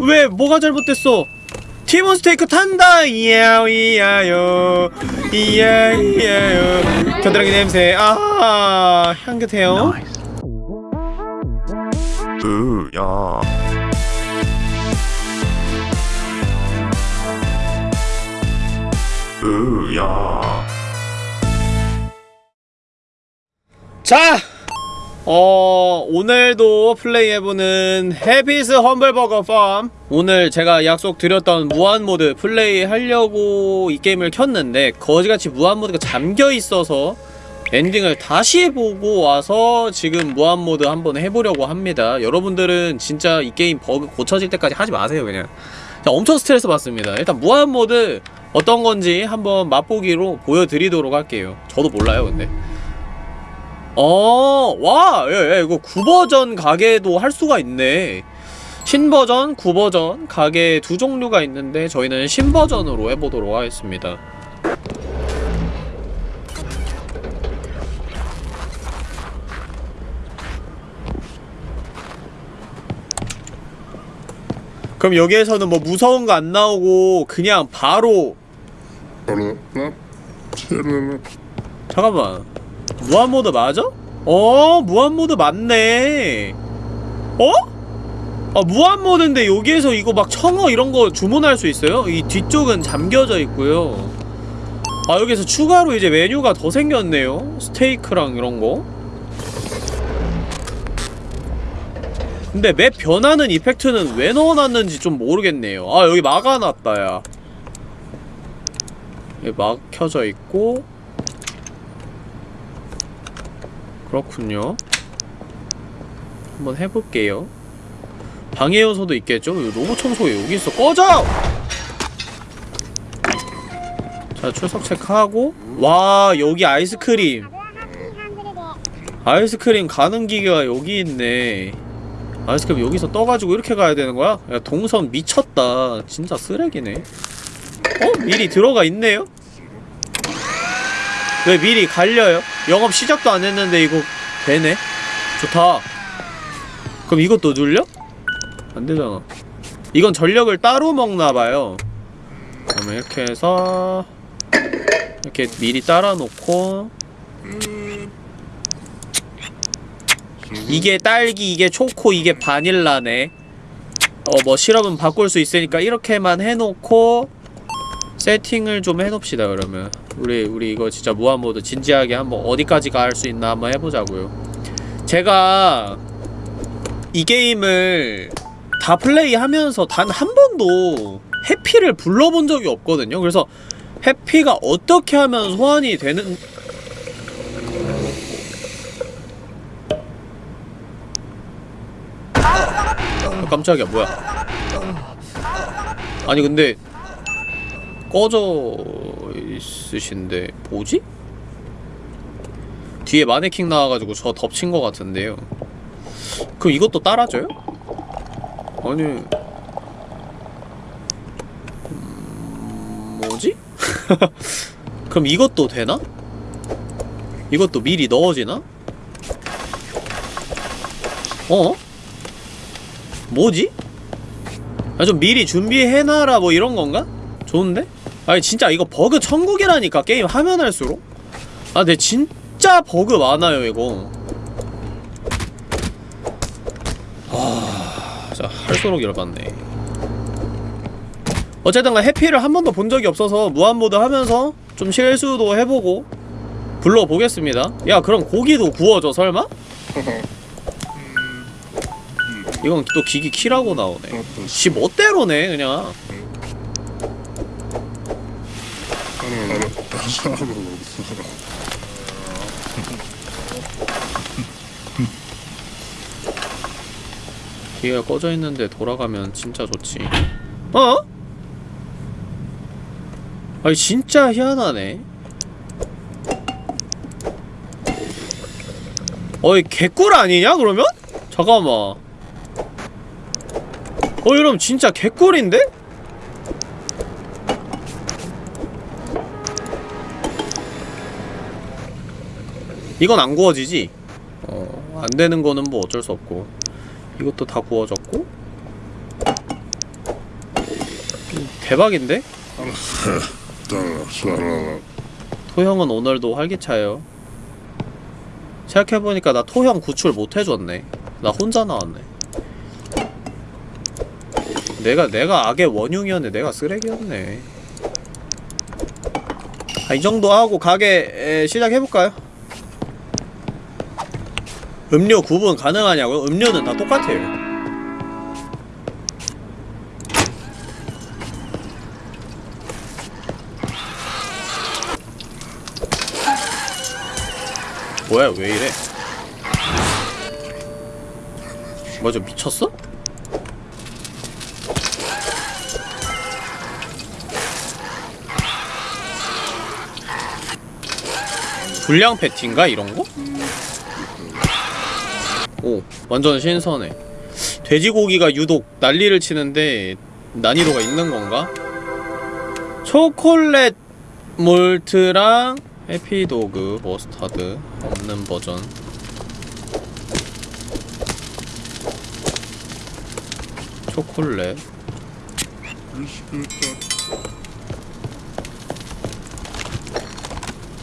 왜 뭐가 잘못됐어? 티몬 스테이크 탄다! 이야 이야요 이야 이야요 겨드랑이 냄새. 아 향긋해요. 으야. 으야. 자 어, 오늘도 플레이해보는 Happy's Humble Burger Farm 오늘 제가 약속드렸던 무한모드 플레이하려고 이 게임을 켰는데 거지같이 무한모드가 잠겨있어서 엔딩을 다시 해보고 와서 지금 무한모드 한번 해보려고 합니다. 여러분들은 진짜 이 게임 버그 고쳐질 때까지 하지 마세요 그냥. 자, 엄청 스트레스 받습니다. 일단 무한모드 어떤 건지 한번 맛보기로 보여드리도록 할게요. 저도 몰라요 근데 어, 와, 야, 야, 이거 9버전 가게도 할 수가 있네. 신버전, 9버전 가게 두 종류가 있는데 저희는 신버전으로 해보도록 하겠습니다. 그럼 여기에서는 뭐 무서운 거 안 나오고 그냥 바로 잠깐만 무한모드 맞아? 어 무한모드 맞네. 어? 아 무한모드인데 여기에서 이거 막 청어 이런거 주문할 수 있어요? 이 뒤쪽은 잠겨져 있고요. 아 여기서 추가로 이제 메뉴가 더 생겼네요. 스테이크랑 이런거. 근데 맵 변하는 이펙트는 왜 넣어놨는지 좀 모르겠네요. 아 여기 막아놨다 야. 여기 막혀져 있고 그렇군요 한번 해볼게요 방해 요소도 있겠죠? 로봇 청소기 여기 있어 꺼져! 자 출석 체크하고 와 여기 아이스크림 아이스크림 가는 기계가 여기 있네 아이스크림 여기서 떠가지고 이렇게 가야 되는 거야? 야 동선 미쳤다 진짜 쓰레기네 어? 미리 들어가 있네요? 왜 미리 갈려요? 영업 시작도 안 했는데 이거 되네? 좋다 그럼 이것도 눌려? 안 되잖아 이건 전력을 따로 먹나봐요 그러면 이렇게 해서 이렇게 미리 따라 놓고 이게 딸기, 이게 초코, 이게 바닐라네 어 뭐 시럽은 바꿀 수 있으니까 이렇게만 해놓고 세팅을 좀 해놓읍시다 그러면 우리 우리 이거 진짜 무한모드 진지하게 한번 어디까지 갈 수 있나 한번 해보자고요. 제가 이 게임을 다 플레이하면서 단 한 번도 해피를 불러본 적이 없거든요. 그래서 해피가 어떻게 하면 소환이 되는 아, 깜짝이야. 뭐야? 아니 근데 꺼져 있으신데 뭐지? 뒤에 마네킹 나와가지고 저 덮친 것 같은데요 그럼 이것도 따라줘요? 아니 음... 뭐지? 그럼 이것도 되나? 이것도 미리 넣어지나? 어? 뭐지? 아, 좀 미리 준비해놔라 뭐 이런 건가? 좋은데? 아니 진짜 이거 버그 천국이라니까 게임 하면 할수록? 아 근데 진짜 버그 많아요 이거. 아... 진짜 할수록 열받네. 어쨌든간 해피를 한 번도 본 적이 없어서 무한모드 하면서 좀 실수도 해보고 불러보겠습니다. 야 그럼 고기도 구워줘 설마? 이건 또 기기 키라고 나오네. 지 멋대로네 그냥 기계가 꺼져 있는데 돌아가면 진짜 좋지 어? 아니 진짜 희한하네 어이 개꿀 아니냐 그러면? 잠깐만 어 이러면 진짜 개꿀인데? 이건 안 구워지지? 어, 안 되는 거는 뭐 어쩔 수 없고 이것도 다 구워졌고 대박인데? 토형은 오늘도 활기차요. 생각해보니까 나 토형 구출 못해줬네. 나 혼자 나왔네. 내가 내가 악의 원흉이었네. 내가 쓰레기였네. 아, 이 정도 하고 가게 에, 시작해볼까요? 음료 구분 가능하냐고요? 음료는 다 똑같아요. 뭐야 왜 이래? 저 미쳤어? 불량 패티인가 이런거? 오 완전 신선해. 돼지고기가 유독 난리를 치는데 난이도가 있는 건가? 초콜릿 몰트랑 해피도그 머스타드 없는 버전. 초콜릿. 이렇게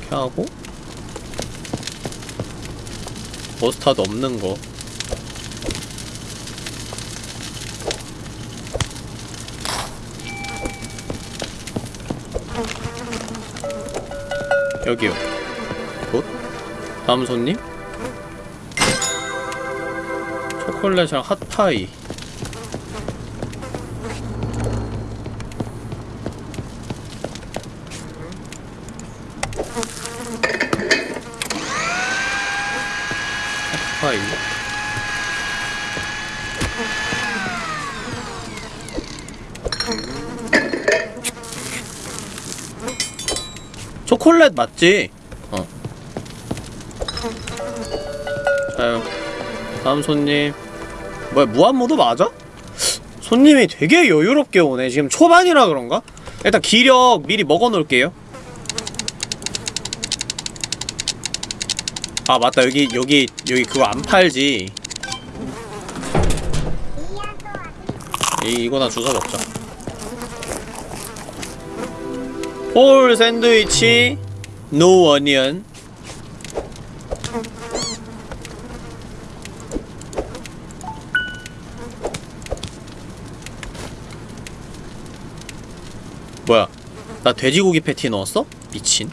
하고? 머스타드 없는 거 여기요. 굿 다음 손님? 초콜릿이랑 핫파이 초콜릿 맞지? 어. 자요. 다음 손님. 뭐야, 무한모드 맞아? 손님이 되게 여유롭게 오네. 지금 초반이라 그런가? 일단 기력 미리 먹어 놓을게요. 아, 맞다. 여기, 여기, 여기 그거 안 팔지. 이, 이거나 주워 먹자. 홀 샌드위치 노 어니언 뭐야? 나 돼지고기 패티 넣었어? 미친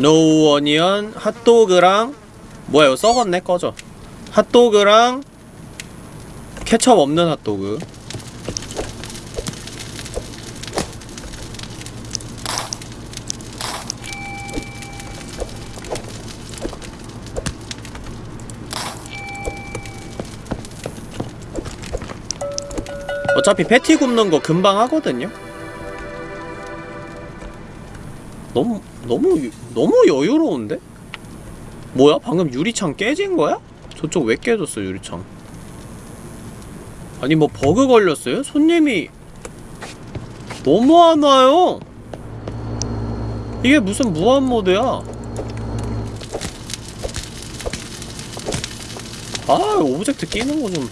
노 어니언 핫도그랑 뭐야 이거 썩었네 꺼져. 핫도그랑 케첩 없는 핫도그. 어차피 패티 굽는 거 금방 하거든요? 너무 너무 유- 너무 여유로운데? 뭐야? 방금 유리창 깨진 거야? 저쪽 왜 깨졌어 유리창? 아니 뭐 버그 걸렸어요? 손님이 너무 안 와요. 이게 무슨 무한 모드야? 아 오브젝트 끼는 거 좀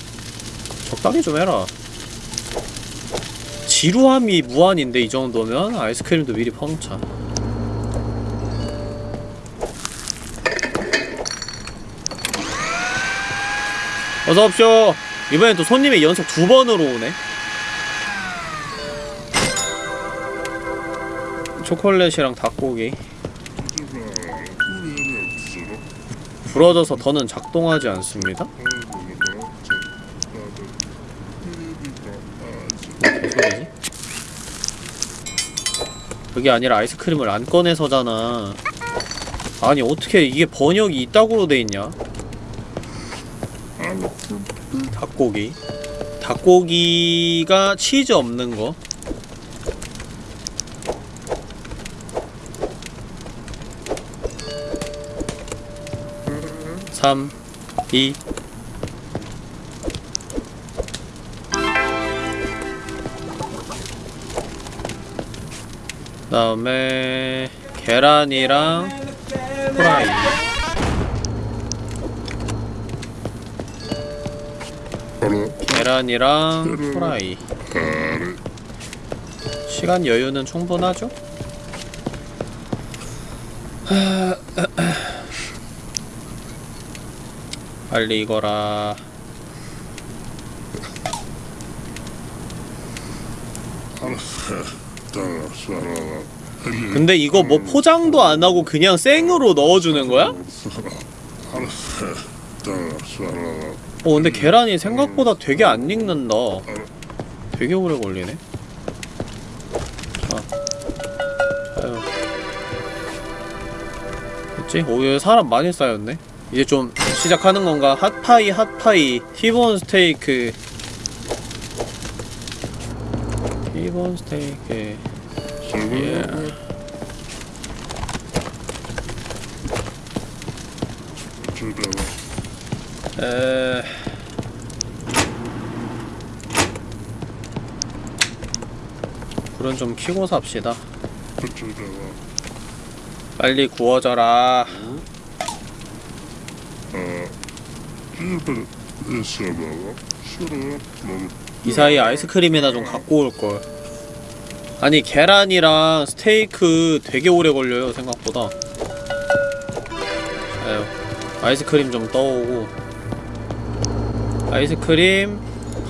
적당히 좀 해라. 지루함이 무한인데 이 정도면 아이스크림도 미리 펑차. 어서 오십시오. 이번엔 또 손님이 연속 두 번으로 오네. 초콜릿이랑 닭고기. 부러져서 더는 작동하지 않습니다. 그게 아니라 아이스크림을 안 꺼내서잖아. 아니 어떻게 이게 번역이 이따구로 돼 있냐? 닭고기. 닭고기가 치즈 없는 거. 3, 2그 다음에 계란이랑 프라이. 계란이랑 후라이. 시간 여유는 충분하죠? 빨리 익어라. 근데 이거 뭐 포장도 안 하고 그냥 생으로 넣어주는 거야? 어 근데 계란이 생각보다 되게 안 익는다. 되게 오래 걸리네. 자, 아유. 됐지? 오, 여기 사람 많이 쌓였네. 이제 좀 시작하는 건가? 핫파이, 핫파이, 티본 스테이크. 티본 스테이크. 예. 에... 불은 좀 켜고 삽시다. 빨리 구워져라. 이 사이에 아이스크림이나 좀 갖고 올 걸. 아니 계란이랑 스테이크 되게 오래 걸려요 생각보다. 아유, 아이스크림 좀 떠오고. 아이스크림,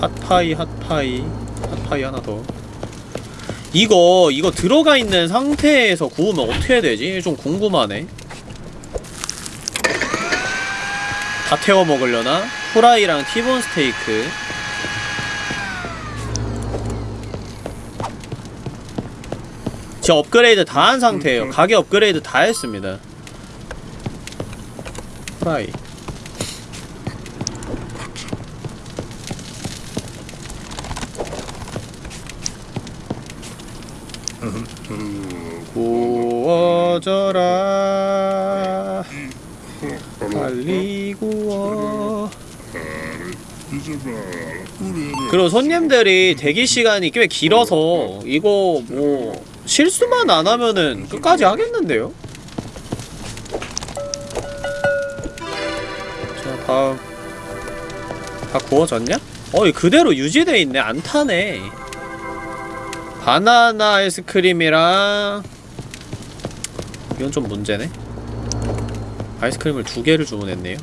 핫파이, 핫파이, 핫파이 하나 더. 이거 이거 들어가 있는 상태에서 구우면 어떻게 되지? 좀 궁금하네. 다 태워 먹으려나? 후라이랑 티본 스테이크. 제 업그레이드 다 한 상태예요. 가게 업그레이드 다 했습니다. 후라이. 빨리 구워 그리고 손님들이 대기 시간이 꽤 길어서 이거 뭐 실수만 안 하면은 끝까지 하겠는데요? 자 다음 다 구워졌냐? 어이 그대로 유지돼 있네. 안 타네. 바나나 아이스크림이랑 이건 좀 문제네 아이스크림을 두 개를 주문했네요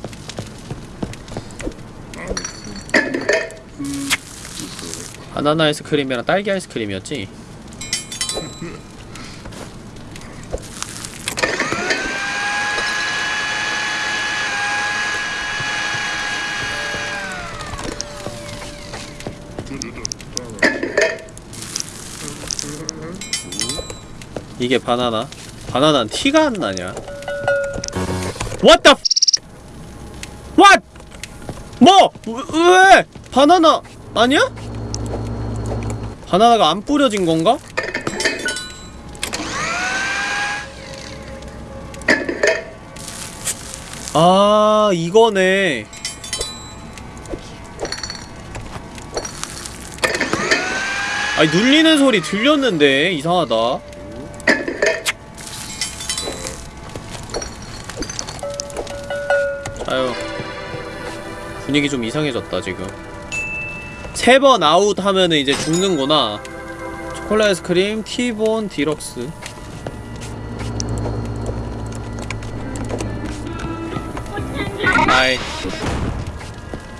바나나 아이스크림이랑 딸기 아이스크림이었지? 이게 바나나? 바나나는 티가 안 나냐? What the What? 뭐? 왜- 왜? 바나나 아니야? 바나나가 안 뿌려진 건가? 아 이거네 아니 눌리는 소리 들렸는데 이상하다 분위기 좀 이상해졌다 지금. 세 번 아웃 하면은 이제 죽는구나. 초콜릿 아이스크림 T-bone deluxe. 아이.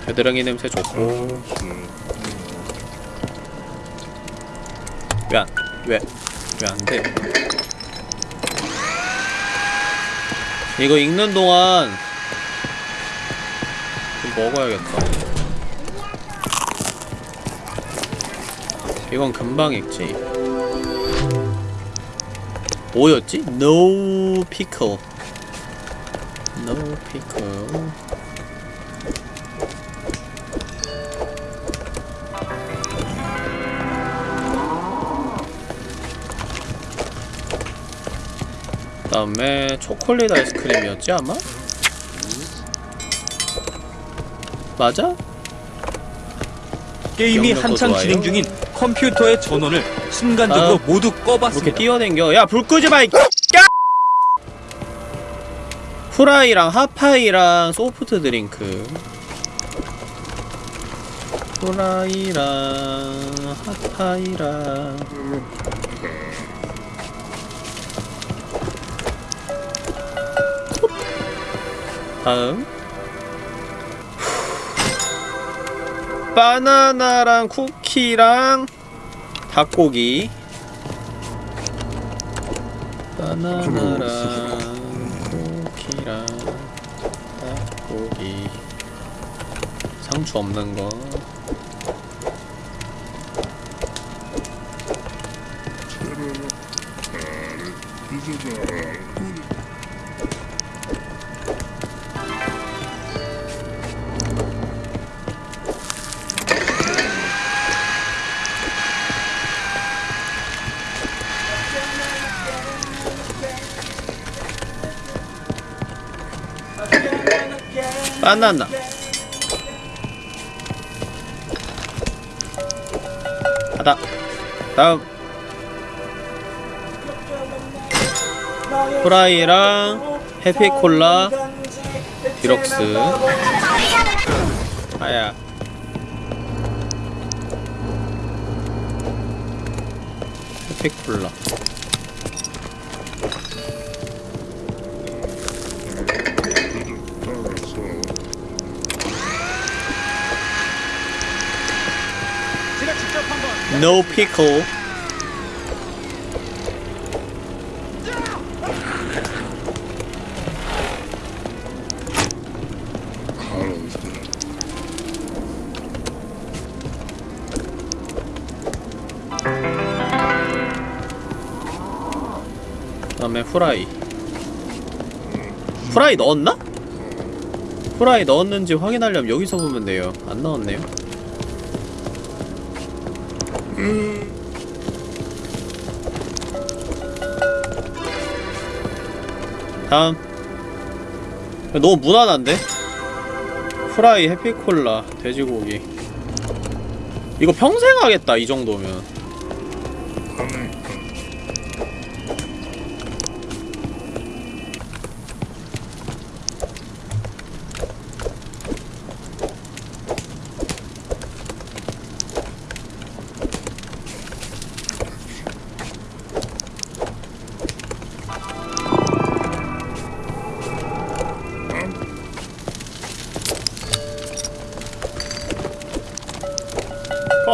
겨드랑이 냄새 좋고 왜 안, 왜, 왜 안 돼? 이거 익는 동안 좀 먹어야겠다. 이건 금방 익지. 뭐였지? No pickle. No pickle. 그 다음에 초콜릿 아이스크림이었지 아마? 맞아? 게임이 한창 좋아요. 진행 중인 컴퓨터의 전원을 순간적으로 아, 모두 이렇게 꺼봤습니다. 뛰어댕겨 야 불 끄지 마이 후라이랑 핫파이랑 소프트 드링크 후라이랑 핫파이랑 다음 바나나랑 쿠키랑 닭고기. 바나나랑 쿠키랑 닭고기. 상추 없는 거 바나나. 가다. 다음. 프라이랑 해피콜라 디럭스. 아야. 해피콜라 No pickle. 그다음에 후라이. 후라이 넣었나? 후라이 넣었는지 확인하려면 여기서 보면 돼요. 안 넣었네요 다음. 너무 무난한데? 프라이 해피콜라 돼지고기. 이거 평생 하겠다 이 정도면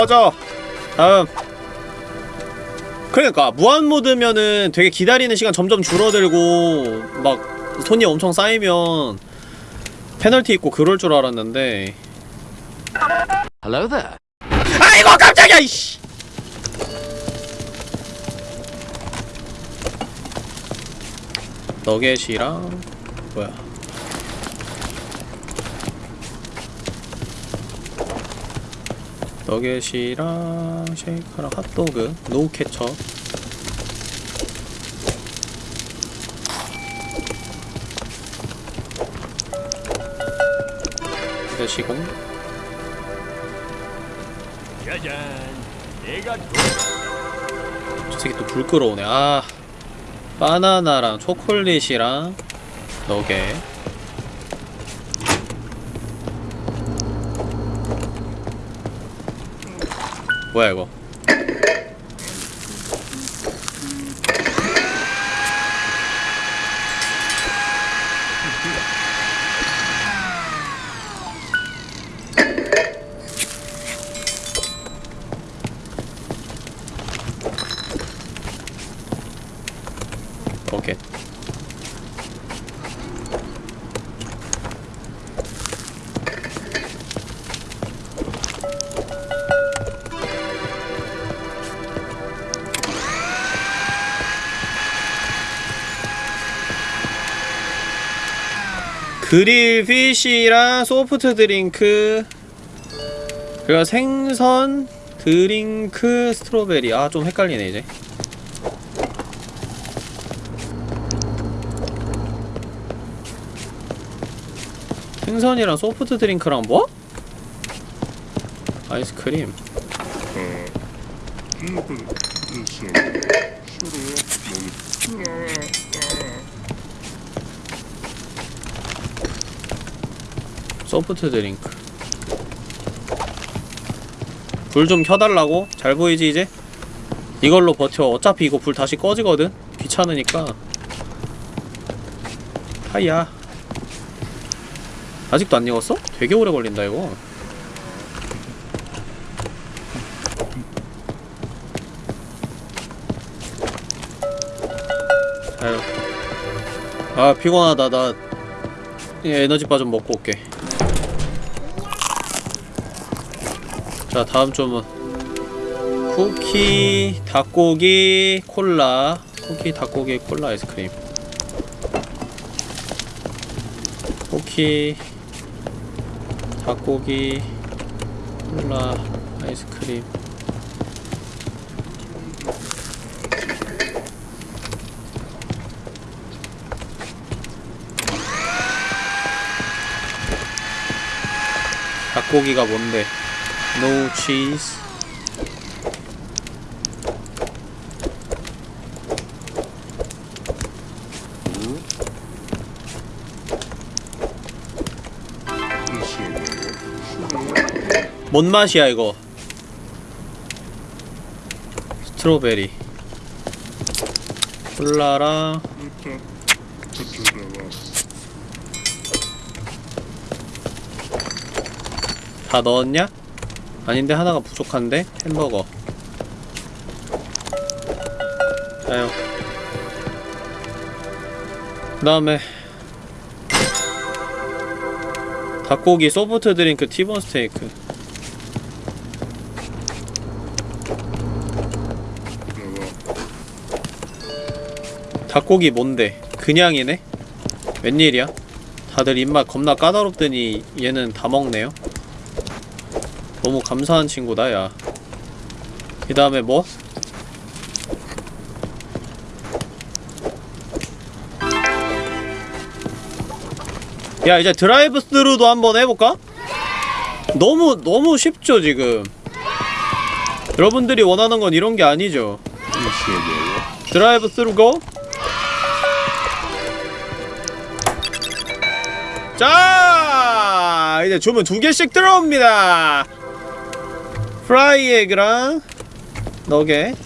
꺼져 다음. 그러니까 무한 모드면은 되게 기다리는 시간 점점 줄어들고 막 손이 엄청 쌓이면 페널티 있고 그럴 줄 알았는데. Hello there. 아이고 깜짝이야 이씨! 너겟이랑 뭐야 너겟이랑 쉐이크랑 핫도그 노 케첩. 드시고. 저 새끼 또 불 끌어오네. 아 바나나랑 초콜릿이랑 너겟 뭐야 이거 grill fish랑 soft drink 그리고 생선 drink strawberry. 아 좀 헷갈리네 이제. 생선이랑 soft drink랑 뭐? 아이스크림 soft drink 불 좀 켜달라고? 잘 보이지 이제? 이걸로 버텨 어차피 이거 불 다시 꺼지거든? 귀찮으니까 하이야 아직도 안 익었어? 되게 오래 걸린다 이거 아유 아 피곤하다 나 에너지 바 좀 먹고 올게 자 다음 점은 쿠키, 닭고기, 콜라. 쿠키, 닭고기, 콜라 아이스크림. 쿠키, 닭고기, 콜라 아이스크림. 닭고기가 뭔데? No cheese. 뭔 맛이야 이거? 스트로베리. 콜라랑 다 넣었냐? 아닌데 하나가 부족한데? 햄버거 아유 그 다음에 닭고기 soft drink 티본 스테이크 닭고기 뭔데? 그냥이네? 웬일이야? 다들 입맛 겁나 까다롭더니 얘는 다 먹네요 너무 감사한 친구다 야. 그 다음에 뭐? 야 이제 드라이브 스루도 한번 해볼까? 너무 너무 쉽죠 지금 여러분들이 원하는 건 이런 게 아니죠 드라이브 스루 go 자 이제 주문 두 개씩 들어옵니다 fry egg랑 nugget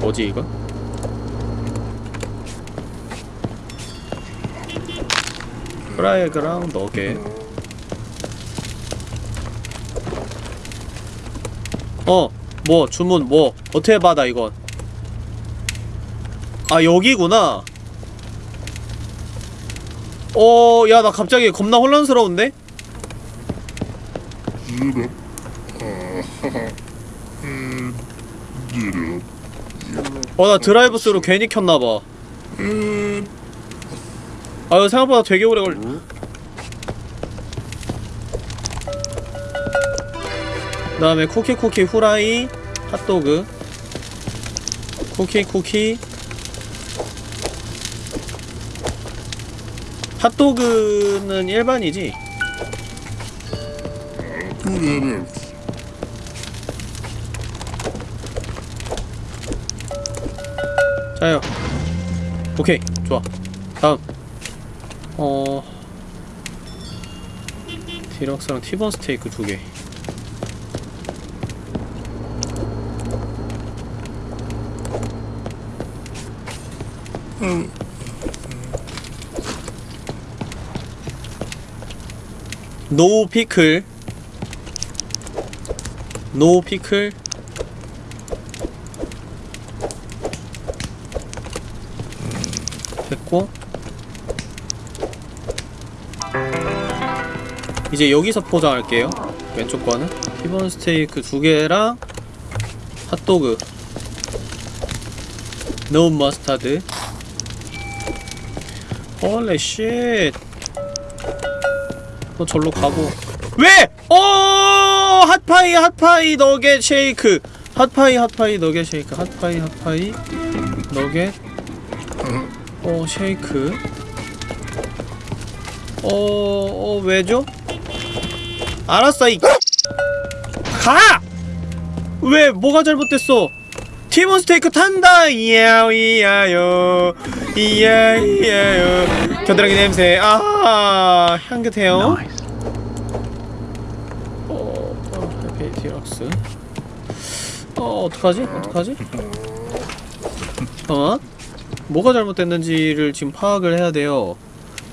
뭐지 이거? fry egg랑 nugget 어, 뭐 주문 뭐 어떻게 받아 이건? 아 여기구나. 어, 야 나 갑자기 겁나 혼란스러운데? 어, 나 드라이브 스루 괜히 켰나봐. 아, 이거 생각보다 되게 오래 걸. 그다음에 쿠키 쿠키 후라이 핫도그 쿠키 쿠키 핫도그는 일반이지 자요. 오케이. 좋아. 다음. 어. 디럭스랑 티본 스테이크 두개. 노 피클 노 피클 됐고 이제 여기서 포장할게요 왼쪽 거는 티본 스테이크 두 개랑 핫도그 no mustard holy shit. 너 절로 가고. 왜? 어! hot pie hot pie nugget shake. hot pie hot pie nugget shake. hot pie hot pie nugget. 어 shake. 어, 어 왜죠? 알았어 이 가! 왜 뭐가 잘못됐어? 티몬 스테이크 탄다 이야 이야요 이야 이야요 겨드랑이 냄새 아 향긋해요 어, 어 해피 디럭스 어 어떡하지? 어떡하지? 어? 뭐가 잘못됐는지를 지금 파악을 해야 돼요.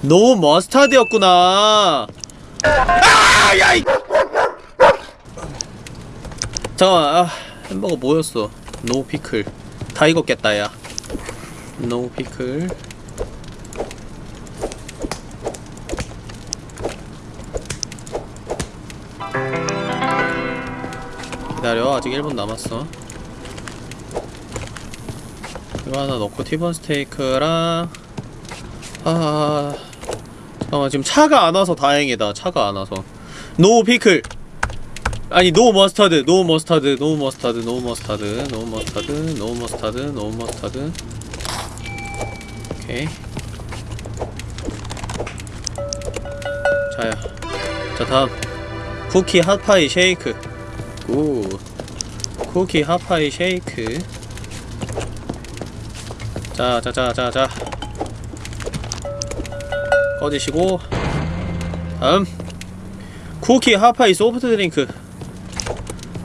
no mustard였구나. 아 야 이! 잠깐만 아 햄버거 뭐였어? no pickle 다 익었겠다 야 no pickle 기다려. 아직 1분 남았어. 이거 하나 넣고 티본 스테이크랑 아 잠깐만 지금 차가 안 와서 다행이다. 차가 안 와서. no 피클. 아니 no mustard. No mustard no mustard no mustard no mustard no mustard no mustard. 오케이. 자야. 자 다음. 쿠키 핫파이 쉐이크 오 쿠키 핫파이 쉐이크. 자자자자자. 꺼지시고 다음. 쿠키 핫파이 소프트 드링크.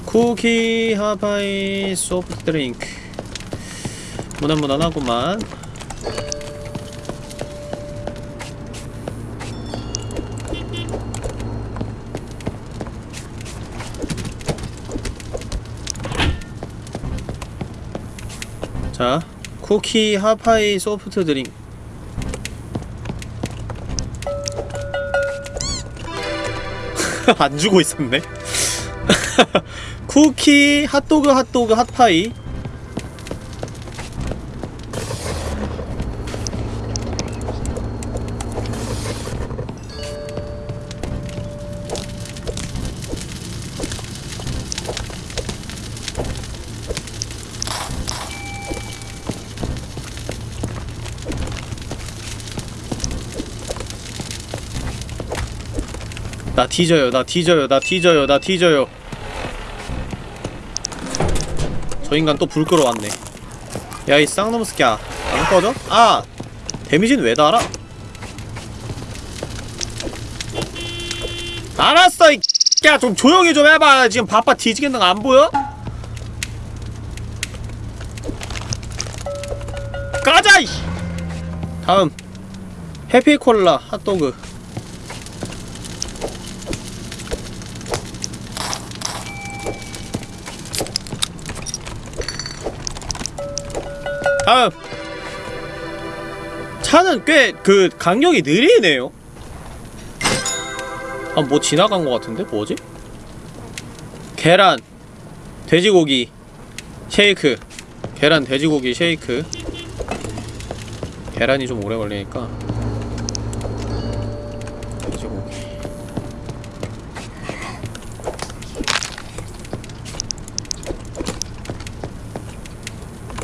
쿠키 하바이 소프트 드링크. 무난무난하구만 쿠키 하파이 소프트 드링크 안 주고 있었네 쿠키, 핫도그, 핫도그, 핫파이. 나 뒤져요, 나 뒤져요, 나 뒤져요, 나 뒤져요. 저 인간 또 불 끌어왔네 야 이 쌍놈 새끼야 안 꺼져? 아! 데미지는 왜 달아? 알았어 이 야, 좀 조용히 좀 해봐 지금 바빠 뒤지겠는 거 안 보여? 가자 이 다음 해피콜라 핫도그 차는 꽤 그 간격이 느리네요. 아 뭐 지나간 것 같은데? 뭐지? 계란 돼지고기 쉐이크. 계란 돼지고기 쉐이크. 계란이 좀 오래 걸리니까. 돼지고기.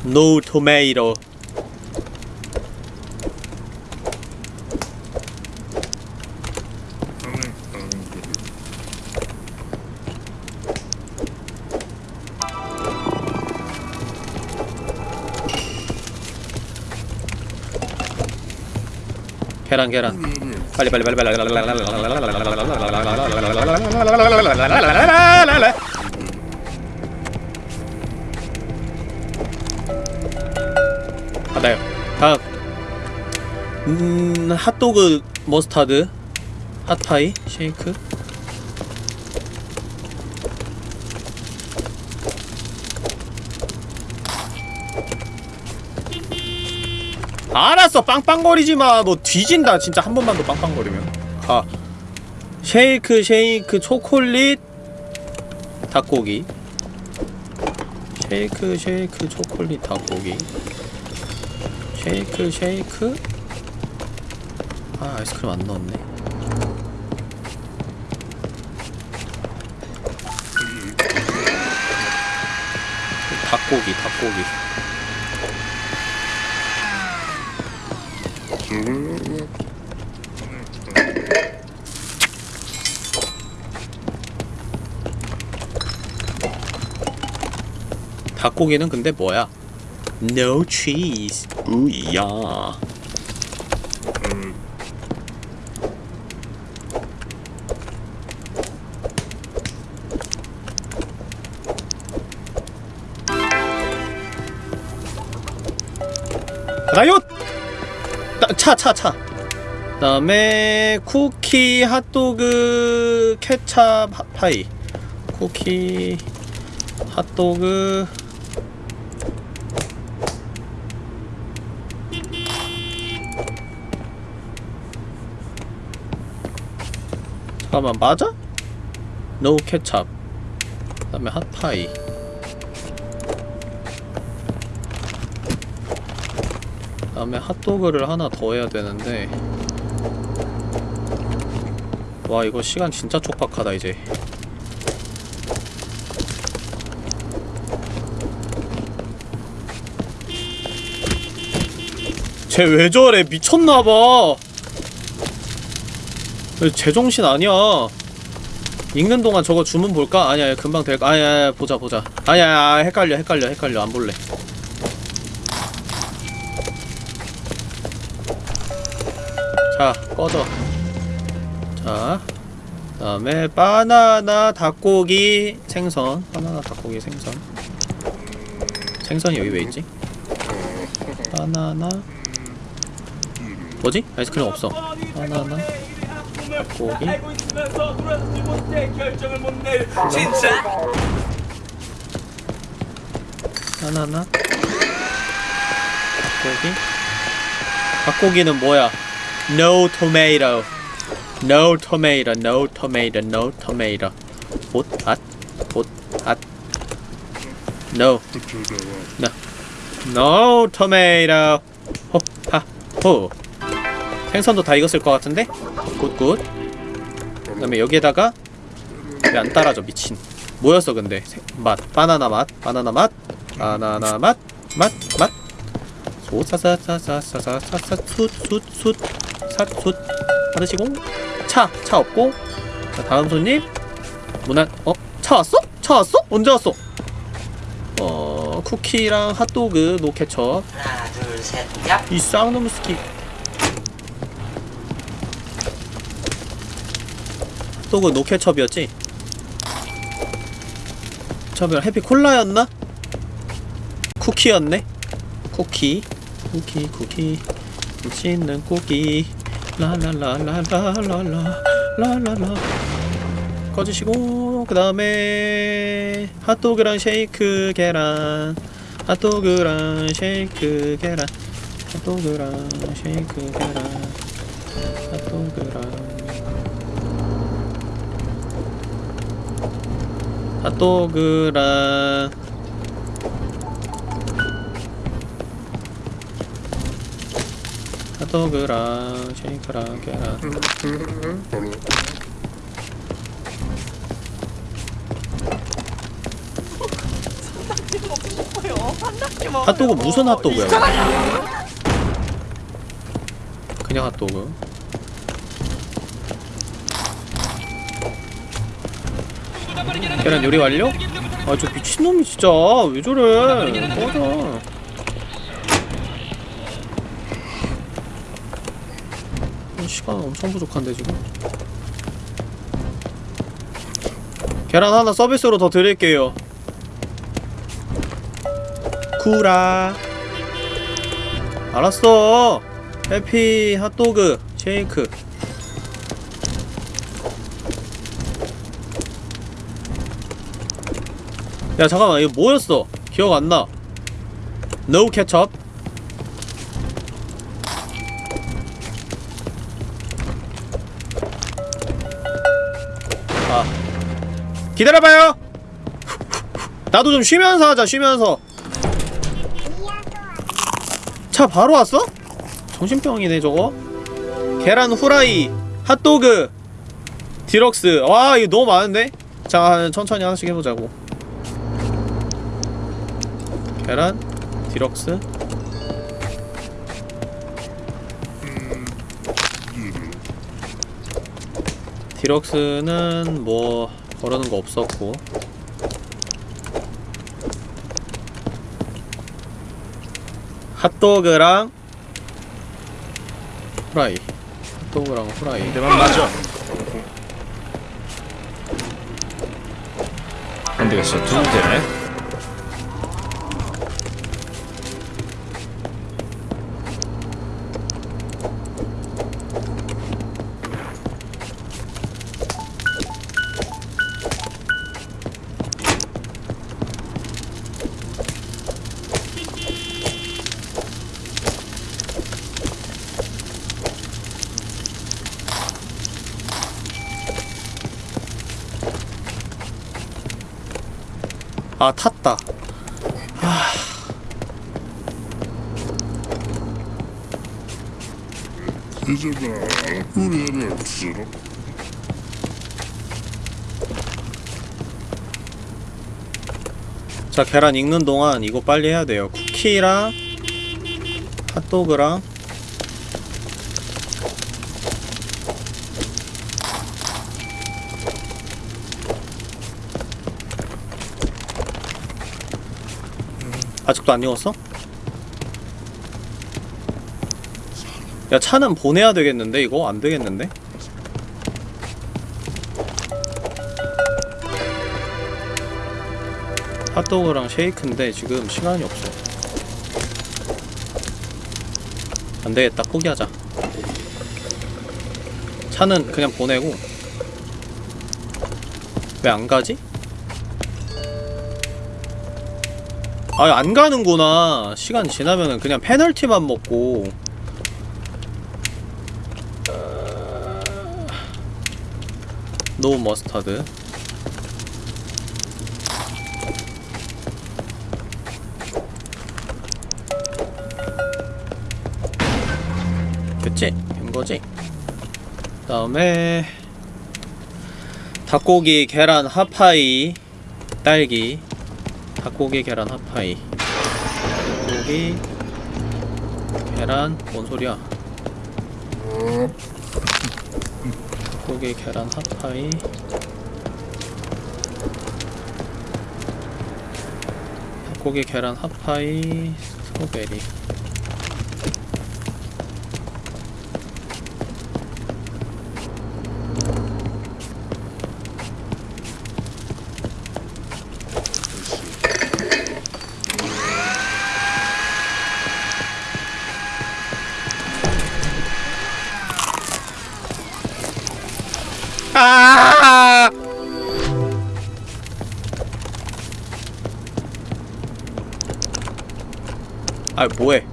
No tomato. 계란 계란. 빨리 빨리 빨리 빨리. 받아요. 다음. 음 핫도그 머스타드. 핫파이 쉐이크 알았어 빵빵거리지마. 너 뒤진다 진짜. 한 번만 더 빵빵거리면. 가 쉐이크 쉐이크 초콜릿 닭고기. 쉐이크 쉐이크 초콜릿 닭고기. 쉐이크 쉐이크. 아 아이스크림 안 넣었네. 닭고기 닭고기 닭고기는 근데 뭐야? No cheese. 우야. 라이엇! 차, 차, 차. 그 다음에 쿠키, 핫도그, 케찹, 하- 파이. 쿠키, 핫도그. 잠깐만 맞아? no 케찹. 그 다음에 핫파이. 다음에 핫도그를 하나 더 해야 되는데. 와 이거 시간 진짜 촉박하다 이제. 쟤 왜 저래? 미쳤나봐. 제정신 아니야? 읽는 동안 저거 주문 볼까? 아니야 금방 될까? 아니야, 보자 보자. 아니야 헷갈려 헷갈려 헷갈려. 안 볼래 자 꺼져. 자 그다음에 바나나 닭고기 생선. 바나나 닭고기 생선. 생선이 여기 왜 있지? 바나나 뭐지? 아이스크림 없어. 바나나 닭고기. 바나나 닭고기. 닭고기는 뭐야? No tomato. No tomato. No tomato. No tomato. 봇, 앗, 봇, 앗. No. No. No tomato. 호, 하, 호. 생선도 다 익었을 것 같은데? good, good. 그 다음에 여기에다가 왜 안 따라져 미친 뭐였어 근데 생- 맛 바나나 맛 바나나 맛 바나나 맛맛맛 소사사사사사사사 숫숫숫 삿숫 받으시고 차 차 없고 자 다음 손님 문안 어? 차 왔어? 차 왔어? 언제 왔어? 어 쿠키랑 핫도그 노 케첩 하나 둘셋 얍. 이 쌍놈 스키 핫도그 노 케첩이었지? 케첩이랑 hot 파이 콜라였나? 쿠키였네? 쿠키 쿠키 쿠키. 맛있는 쿠키. 라라라라라라라 라라라. 꺼주시고 그 다음에 핫도그랑 쉐이크 계란. 핫도그랑 쉐이크 계란. 핫도그랑 쉐이크 계란. 핫도그랑 핫도그랑 핫도그랑 쉐이크랑 계란 핫도그 무슨 핫도그야? 그냥 핫도그. 계란 요리 완료? 아 저 미친놈이 진짜 왜 저래 꺼져 시간 엄청 부족한데 지금? 계란 하나 서비스로 더 드릴게요. 쿠라. 알았어. 해피 핫도그 쉐이크. 야 잠깐만 이거 뭐였어? 기억 안나. No ketchup. 아 기다려봐요. 나도 좀 쉬면서 하자 쉬면서. 차 바로 왔어? 정신병이네 저거. 계란 후라이 핫도그 디럭스. 와 이거 너무 많은데? 자 천천히 하나씩 해보자고. 계란 deluxe. Deluxe는 뭐 그러는 거 없었고. 핫도그랑 후라이. 핫도그랑 후라이. 내만 맞아. 안되겠어. 두 개네 아 탔다. 없으러 자 계란 익는 동안 이거 빨리 해야 돼요. 쿠키랑 핫도그랑 아직도 안 익었어? 야 차는 보내야 되겠는데 이거? 안 되겠는데? 핫도그랑 쉐이크인데 지금 시간이 없어 안되겠다 포기하자 차는 그냥 보내고 왜 안가지? 아 안 가는구나 시간 지나면은 그냥 페널티만 먹고 노 머스타드 됐지? 된거지? 그 다음에 닭고기 계란 핫파이 딸기 닭고기 계란 핫파이. 닭고기 계란 뭔 소리야? 닭고기 계란 핫파이. 닭고기 계란 핫파이 스트로베리 아뭐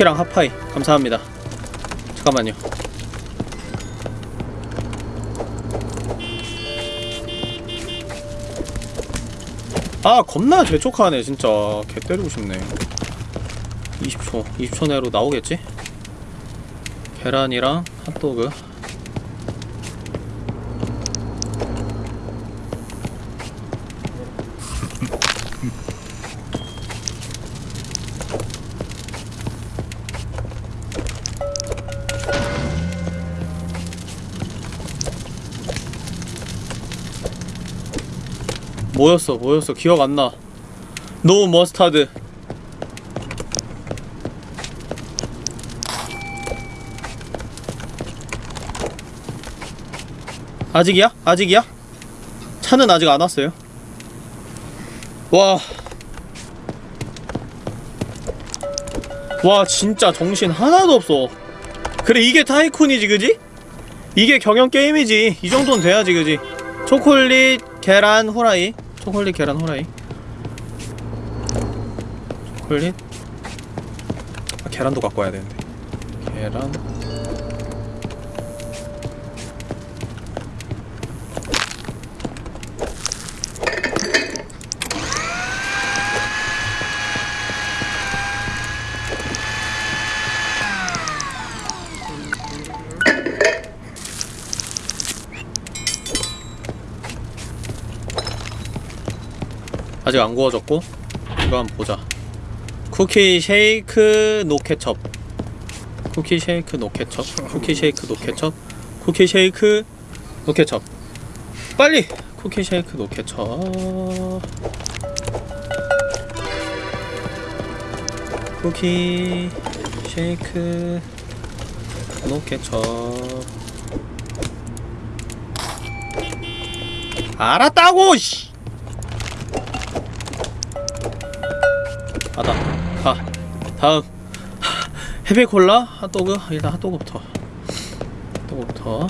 쿠키랑 핫파이 감사합니다. 잠깐만요. 아 겁나 재촉하네 진짜 개 때리고 싶네 20초 20초 내로 나오겠지? 계란이랑 핫도그 뭐였어 뭐였어 기억 안나 no mustard 아직이야? 아직이야? 차는 아직 안 왔어요 와. 와 진짜 정신 하나도 없어 그래 이게 tycoon이지 그지? 이게 경영 게임이지 이 정도는 돼야지 그지? 초콜릿 계란 후라이 초콜릿 계란 후라이. 초콜릿? 아, 계란도 갖고 와야 되는데. 계란 아직 안 구워졌고 이거 한번 보자. 쿠키 쉐이크 no 케첩. 쿠키 쉐이크 no 케첩. 쿠키 쉐이크 no 케첩. 쿠키 쉐이크 no 케첩. 빨리! 쿠키 쉐이크 no 케첩. 쿠키 쉐이크 no 케첩. 알았다고 씨 다음. 헤비콜라? 핫도그? 일단 핫도그부터. 핫도그부터.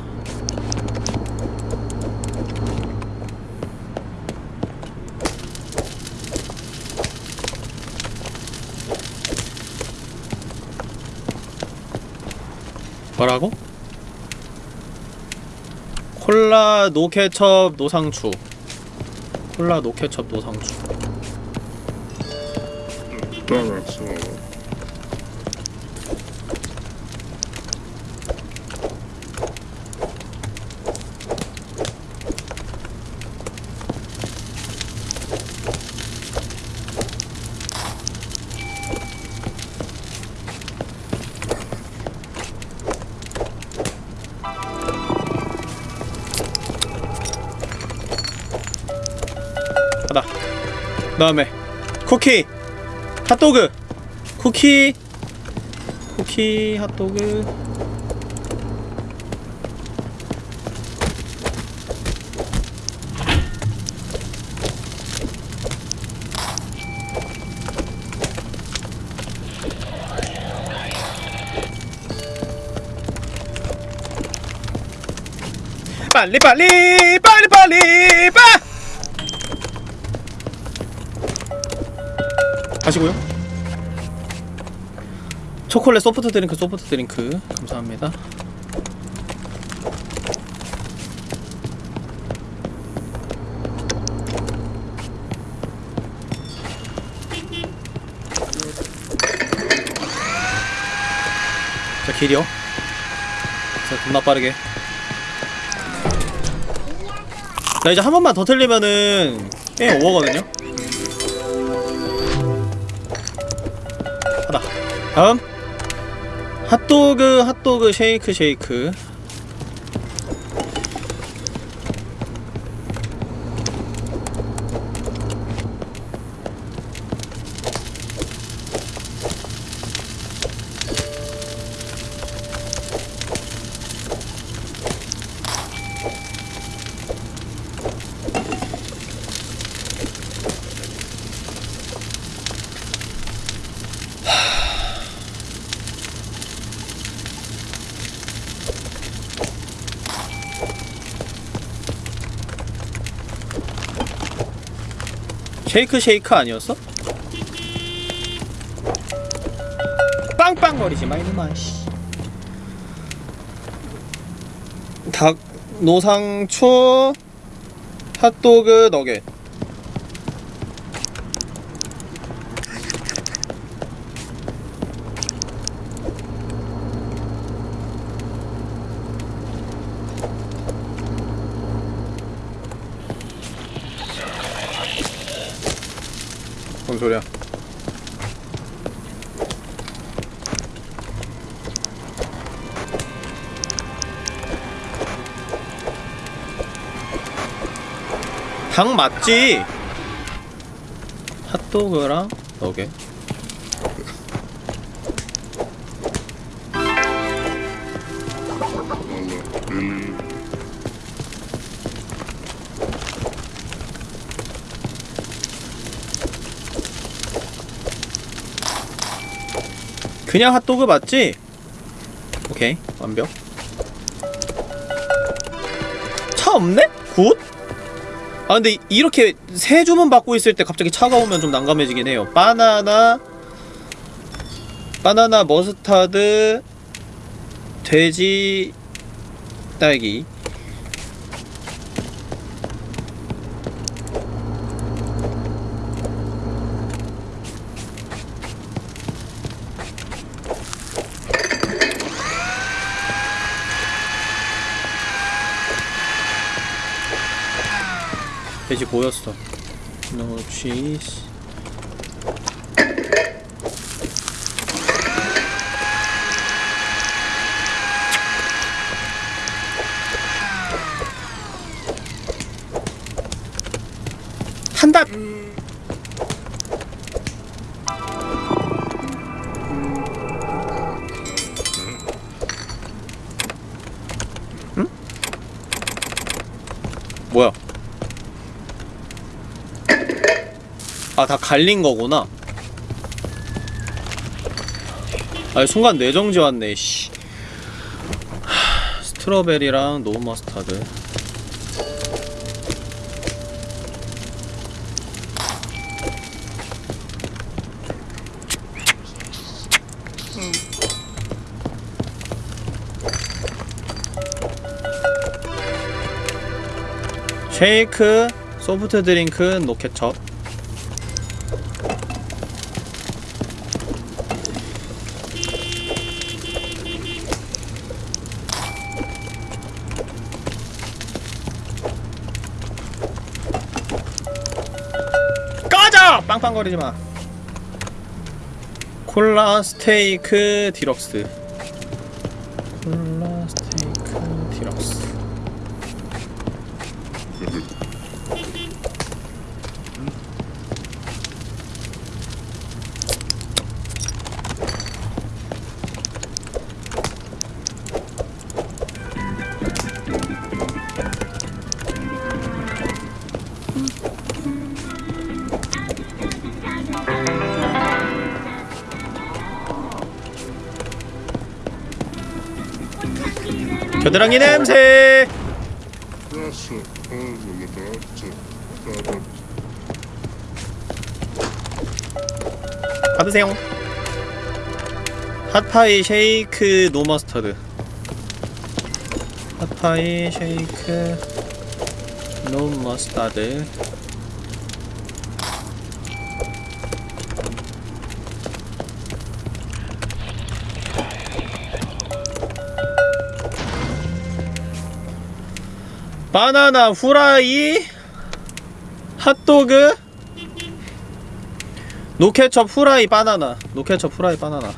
뭐라고? 콜라 노케첩 노상추. 콜라 노케첩 노상추 쿠키 핫도그. 쿠키 쿠키 핫도그. 빨리 빨리 가시고요. 초콜릿 소프트 드링크 소프트 드링크 감사합니다. 자 길이요. 자 겁나 빠르게. 나 이제 한 번만 더 틀리면은 게임 오버거든요. 다 다음 핫도그 핫도그 쉐이크 쉐이크 쉐이크 쉐이크 아니었어? 빵빵거리지 마 이놈아 씨. 닭 노상초 핫도그 너겟 닭 맞지? 핫도그랑 릴리 그냥 핫도그 맞지? 오케이 완벽 차 없네? Good? 아 근데 이- 이렇게 세 주문 받고 있을 때 갑자기 차가 오면 좀 난감해지긴 해요. 바나나 바나나 머스타드 돼지 딸기 보였어 cheese. 한 다 갈린 거구나. 아, 순간 뇌정지 왔네, 씨. 하, 스트로베리랑 노 머스타드. 쉐이크, 소프트 드링크, 노 케첩. 빵빵거리지 마. 콜라 스테이크 디럭스. 겨드랑이 냄새. 받으세요. 핫파이 쉐이크 노 머스터드. 핫파이 쉐이크 노 머스타드. 바나나 후라이 핫도그 노케첩 후라이 바나나. 노케첩 후라이 바나나. 어,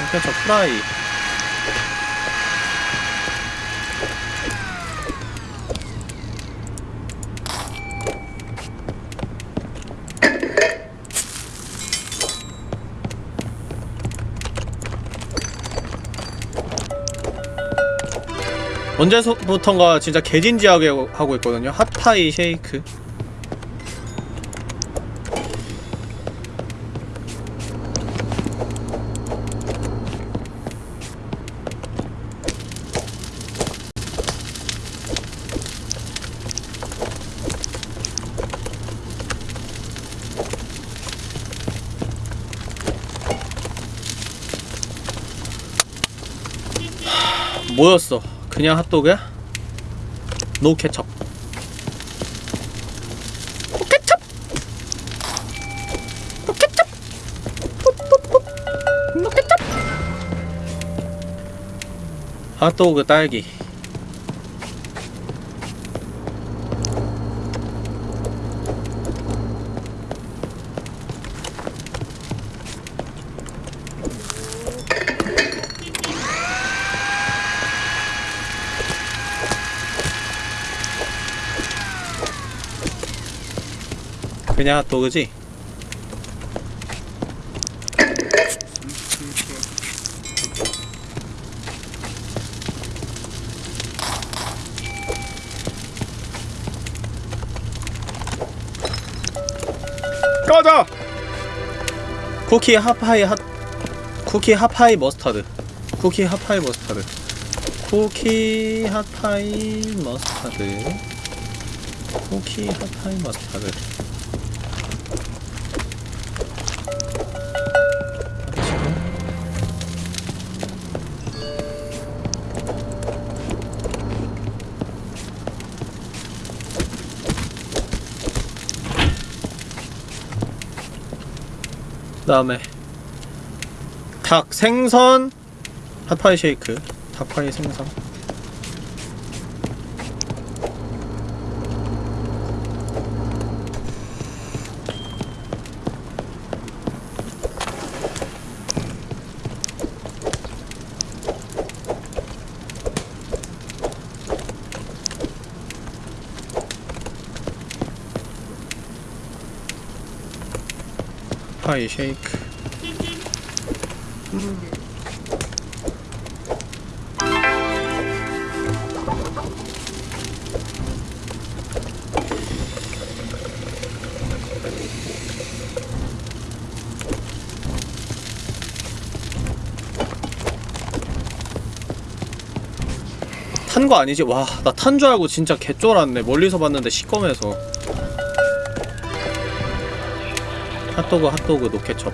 노케첩 후라이 언제부턴가 진짜 개진지하게 하고 있거든요 핫파이 쉐이크 뭐였어? 그냥 핫도그야? 노 케첩. 노 케첩. 노 케첩. 뽀뽀뽀. 노 케첩. 핫도그 딸기. 그냥 핫도그지? 꺼져! 쿠키 hot 파이 hot 쿠키 hot 파이 mustard 쿠키 hot 파이 mustard 쿠키 hot 파이 mustard 쿠키 핫파이 머스타드 다음에 닭 생선 핫파이 쉐이크 닭파이 생선 이 쉐이크 탄 거 아니지? 와, 나 탄 줄 알고 진짜 개쫄았네. 멀리서 봤는데 시꺼매서. 핫도그, 핫도그, 노케첩.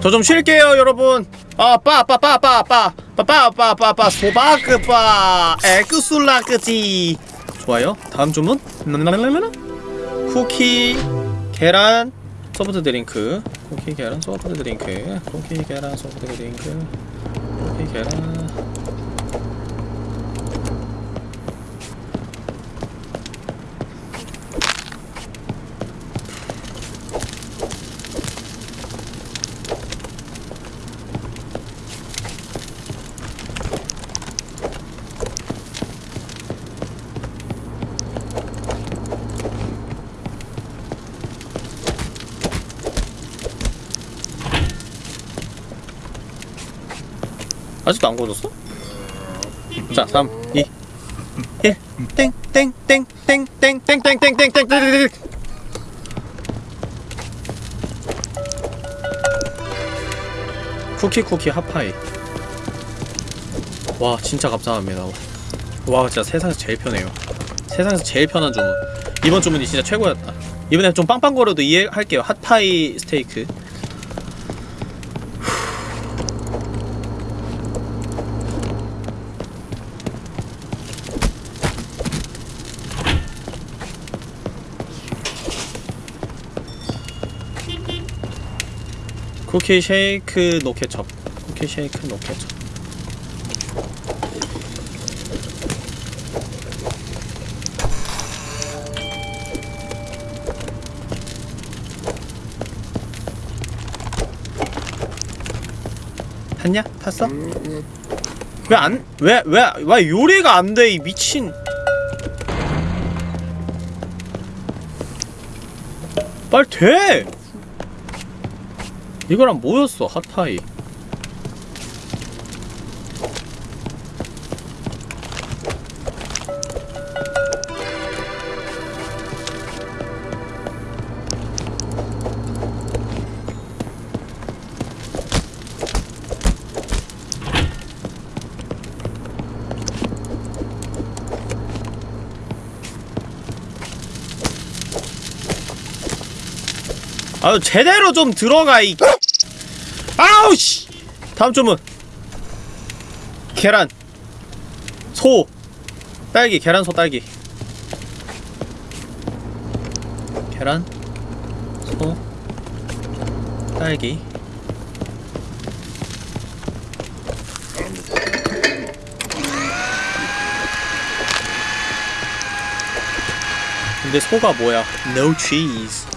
저 좀 쉴게요 여러분. 아빠빠빠빠빠빠빠빠빠빠빠 소바크빠 에그술라크지 좋아요. 다음 주문. 쿠키 계란 소프트 드링크. 쿠키 계란 소프트 드링크. 쿠키 계란 소프트 드링크. 쿠키 계란 구워졌어? 자, 3, 2, 1, 땡, 땡, 땡, 땡, 땡, 땡, 땡, 땡, 땡, 땡, 땡, 땡. 쿠키 쿠키 hot pie. 와, 진짜 감사합니다. 와, 진짜 세상에서 제일 편해요. 세상에서 제일 편한 주문. 이번 주문이 진짜 최고였다. 이번엔 좀 빵빵거려도 이해할게요. hot pie 스테이크. 쿠키 쉐이크 노 케첩 쿠키 쉐이크 노 케첩 탔냐? 탔어? 왜 안, 왜, 왜, 왜 요리가 안 돼, 이 미친. 빨리 돼! 이거랑 뭐였어 핫파이. 아유 제대로 좀 들어가 이 다음 주문. 계란. 소. 딸기 계란 소 딸기. 계란 소 딸기. 근데 소가 뭐야? No cheese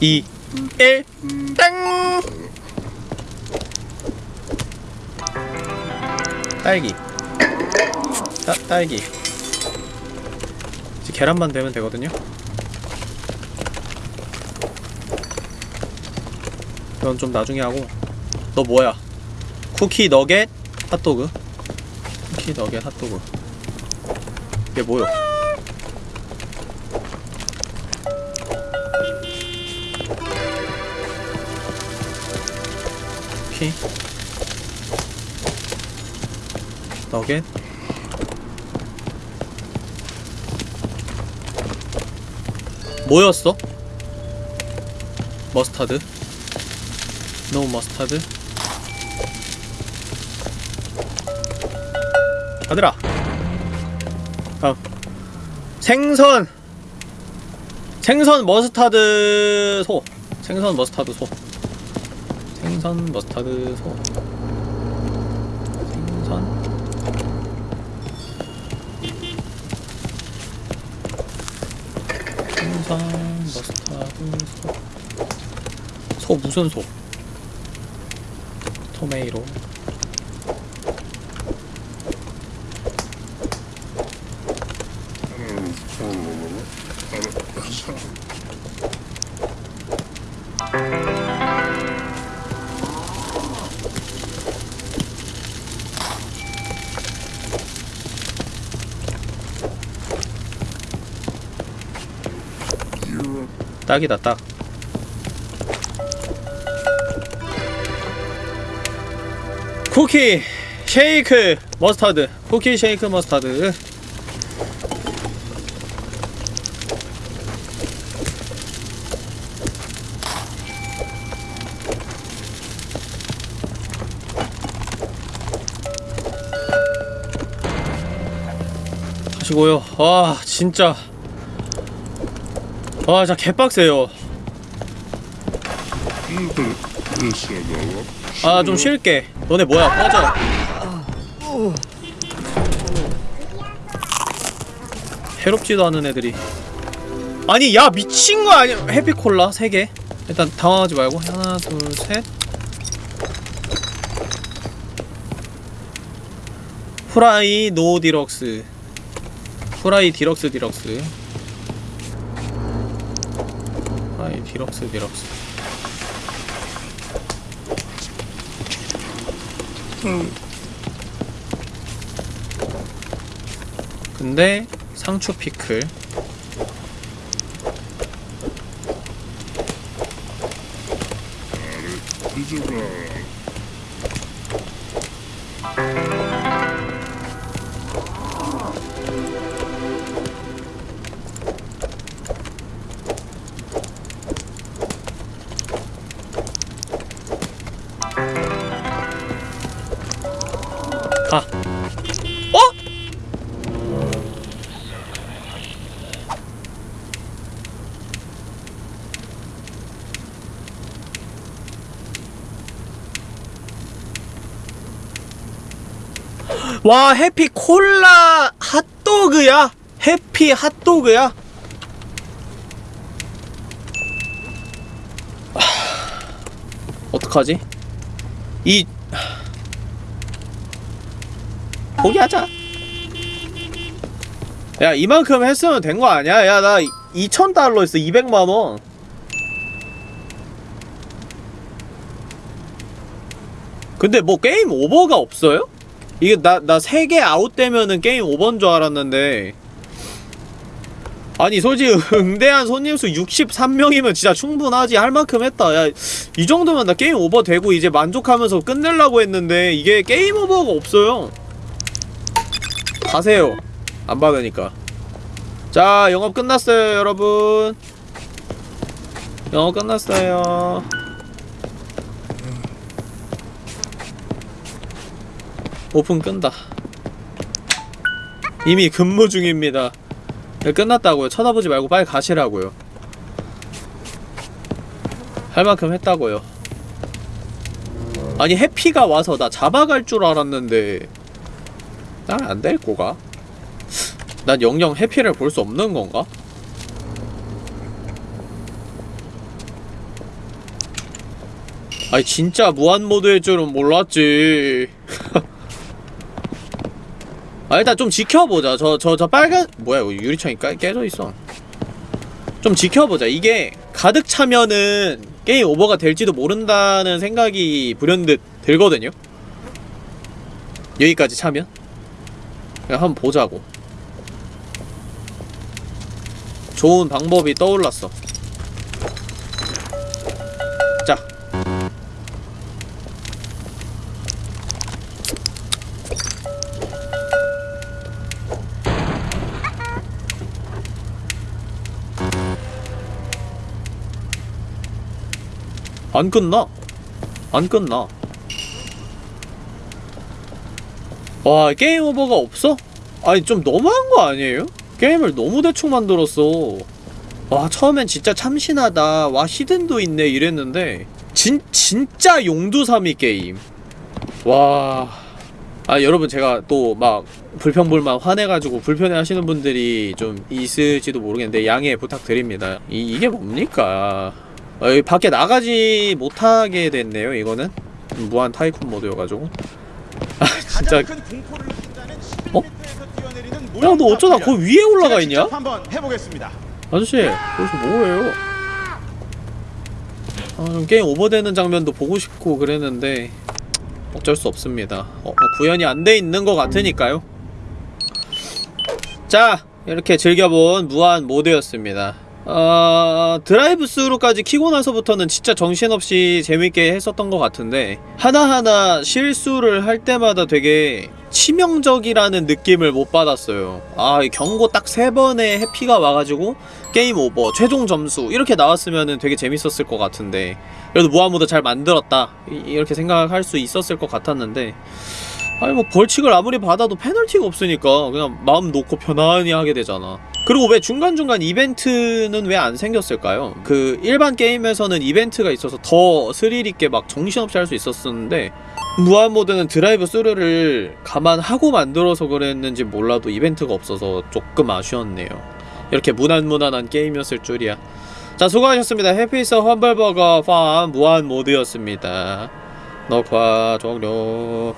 2 1 땡! 딸기. 따, 딸기. 이제 계란만 되면 되거든요. 이건 좀 나중에 하고. 너 뭐야? 쿠키 너겟 핫도그. 쿠키 너겟 핫도그. 이게 뭐야 쿠키 너겟. 뭐였어? 머스타드? 노 머스타드? 아들아 다음 생선. 생선 머스타드 소. 생선 머스타드 소 생선 머스타드 소 생선 생선 머스타드 소. 소 무슨 소? 토메이로. 딱이다 딱. 쿠키 쉐이크 머스타드. 쿠키 쉐이크 머스타드. 하시고요. 와 진짜. 와 진짜 개빡세요. 아 좀 쉴게. 너네 뭐야? 꺼져. 해롭지도 않은 애들이. 아니 야 미친 거 아니야? 해피콜라 3개? 일단 당황하지 말고. 하나 둘셋. 후라이 노 디럭스. 후라이 디럭스 디럭스 디럭스 디럭스. 근데 상추 피클. 뒤 와 해피 콜라 핫도그야? 해피 핫도그야? 하, 어떡하지? 이 포기하자. 야, 이만큼 했으면 된 거 아니야? 야, 나 2,000달러 있어. 200만원. 근데 뭐 game over가 없어요? 이게 나, 나 3개 아웃되면은 game over인 줄 알았는데. 아니, 솔직히 응대한 손님수 63명이면 진짜 충분하지. 할 만큼 했다. 야, 이 정도면 나 game over 되고 이제 만족하면서 끝내려고 했는데 이게 game over가 없어요. 가세요. 안 받으니까. 자, 영업 끝났어요, 여러분. 영업 끝났어요. 오픈 끈다. 이미 근무 중입니다. 네, 끝났다고요. 쳐다보지 말고 빨리 가시라고요. 할 만큼 했다고요. 아니 해피가 와서 나 잡아갈 줄 알았는데 난 안 될 거가? 난 영영 해피를 볼 수 없는 건가? 아니 진짜 무한 모드일 줄은 몰랐지. 아 일단 좀 지켜보자. 저 저 저 빨간 뭐야 유리창이 깨, 깨져 있어. 좀 지켜보자. 이게 가득 차면은 게임 오버가 될지도 모른다는 생각이 불현듯 들거든요. 여기까지 차면. 그냥 한번 보자고. 좋은 방법이 떠올랐어. 안 끝나? 안 끝나. 와 게임 오버가 없어? 아니 좀 너무한 거 아니에요? 게임을 너무 대충 만들었어. 와 처음엔 진짜 참신하다. 와 히든도 있네 이랬는데. 진, 진짜 용두사미 게임. 와... 아 여러분 제가 또 막 불평불만 화내가지고 불편해 하시는 분들이 좀 있을지도 모르겠는데 양해 부탁드립니다. 이, 이게 뭡니까 아, 여기 밖에 나가지 못하게 됐네요 이거는 무한 타이쿤 모드여가지고 아 진짜 어? 11m에서 뛰어내리는 야너 어쩌다 거 위에 올라가 있냐? 직접 한번 해보겠습니다. 아저씨 거기서 뭐해요? 아, 좀 게임 오버되는 장면도 보고 싶고 그랬는데 어쩔 수 없습니다 어, 어, 구현이 안 돼 있는 것 같으니까요 자 이렇게 즐겨본 무한 모드였습니다 어, 드라이브 스루까지 키고 나서부터는 진짜 정신없이 재밌게 했었던 것 같은데 하나하나 실수를 할 때마다 되게 치명적이라는 느낌을 못 받았어요. 아이 경고 딱 세 번의 해피가 와가지고 game over 최종 점수 이렇게 나왔으면 되게 재밌었을 것 같은데 그래도 무한모드 잘 만들었다 이- 이렇게 생각할 수 있었을 것 같았는데 아니 뭐 벌칙을 아무리 받아도 페널티가 없으니까 그냥 마음 놓고 편안히 하게 되잖아. 그리고 왜 중간중간 이벤트는 왜 안 생겼을까요? 그 일반 게임에서는 이벤트가 있어서 더 스릴있게 막 정신없이 할 수 있었었는데 무한모드는 드라이브 스루를 감안하고 만들어서 그랬는지 몰라도 이벤트가 없어서 조금 아쉬웠네요. 이렇게 무난무난한 게임이었을 줄이야. 자 수고하셨습니다. Happy's Humble Burger Farm 무한 모드였습니다. 녹화 종료